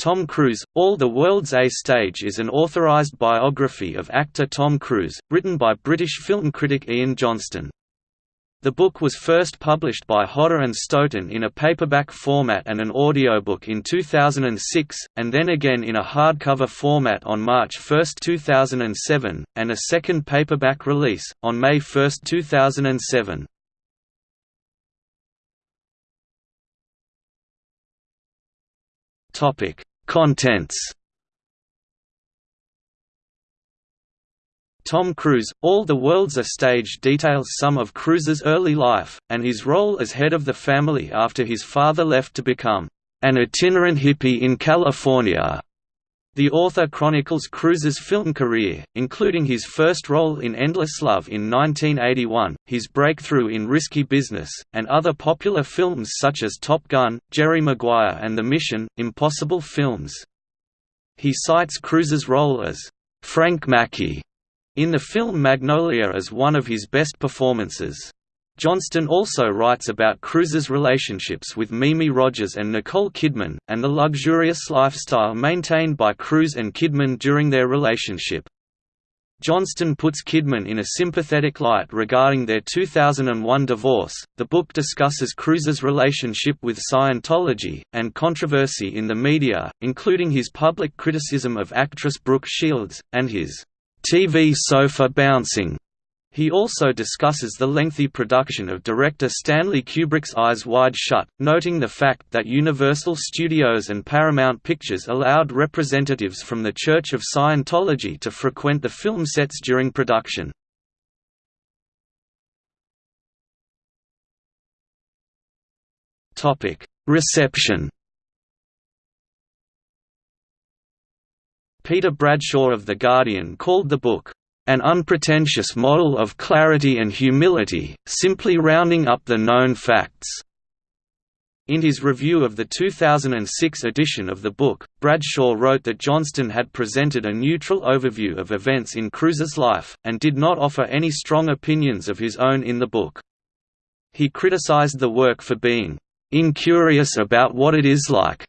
Tom Cruise, All the World's A Stage is an authorized biography of actor Tom Cruise, written by British film critic Ian Johnston. The book was first published by Hodder and Stoughton in a paperback format and an audiobook in 2006, and then again in a hardcover format on March 1, 2007, and a second paperback release, on May 1, 2007. Topic Contents Tom Cruise, All the World's a Stage details some of Cruise's early life, and his role as head of the family after his father left to become an itinerant hippie in California. The author chronicles Cruise's film career, including his first role in Endless Love in 1981, his breakthrough in Risky Business, and other popular films such as Top Gun, Jerry Maguire and The Mission, Impossible films. He cites Cruise's role as Frank Mackey in the film Magnolia as one of his best performances. Johnston also writes about Cruise's relationships with Mimi Rogers and Nicole Kidman, and the luxurious lifestyle maintained by Cruise and Kidman during their relationship. Johnston puts Kidman in a sympathetic light regarding their 2001 divorce. The book discusses Cruise's relationship with Scientology, and controversy in the media, including his public criticism of actress Brooke Shields, and his TV sofa bouncing he also discusses the lengthy production of director Stanley Kubrick's Eyes Wide Shut, noting the fact that Universal Studios and Paramount Pictures allowed representatives from the Church of Scientology to frequent the film sets during production. Reception Peter Bradshaw of The Guardian called the book, an unpretentious model of clarity and humility, simply rounding up the known facts. In his review of the 2006 edition of the book, Bradshaw wrote that Johnston had presented a neutral overview of events in Cruise's life, and did not offer any strong opinions of his own in the book. He criticized the work for being incurious about what it is like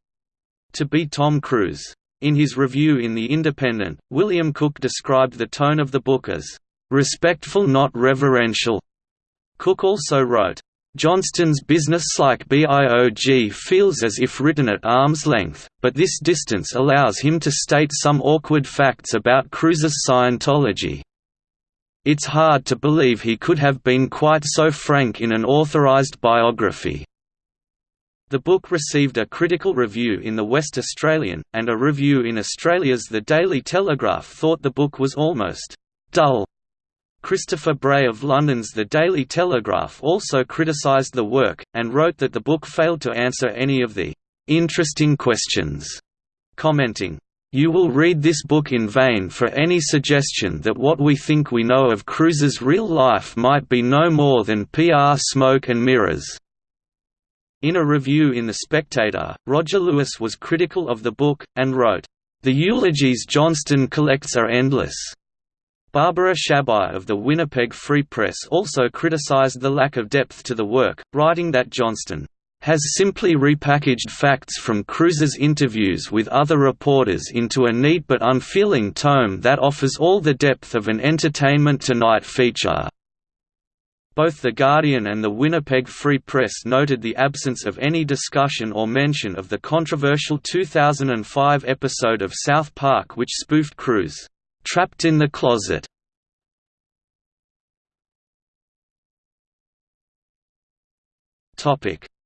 to be Tom Cruise. In his review in The Independent, William Cook described the tone of the book as, "...respectful not reverential." Cook also wrote, Johnston's business-like BIOG feels as if written at arm's length, but this distance allows him to state some awkward facts about Cruise's Scientology. It's hard to believe he could have been quite so frank in an authorized biography. The book received a critical review in the West Australian, and a review in Australia's The Daily Telegraph thought the book was almost dull. Christopher Bray of London's The Daily Telegraph also criticised the work, and wrote that the book failed to answer any of the interesting questions, commenting, you will read this book in vain for any suggestion that what we think we know of Cruise's real life might be no more than PR smoke and mirrors. In a review in The Spectator, Roger Lewis was critical of the book, and wrote, "...the eulogies Johnston collects are endless." Barbara Shabbai of the Winnipeg Free Press also criticized the lack of depth to the work, writing that Johnston has simply repackaged facts from Cruise's interviews with other reporters into a neat but unfeeling tome that offers all the depth of an Entertainment Tonight feature. Both The Guardian and the Winnipeg Free Press noted the absence of any discussion or mention of the controversial 2005 episode of South Park which spoofed Cruise, "'Trapped in the Closet".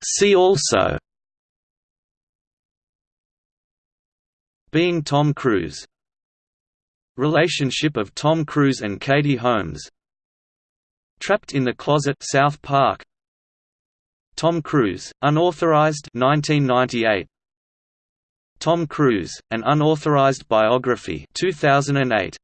See also. Being Tom Cruise. Relationship of Tom Cruise and Katie Holmes Trapped in the Closet South Park. Tom Cruise, unauthorized 1998 Tom Cruise, an unauthorized biography 2008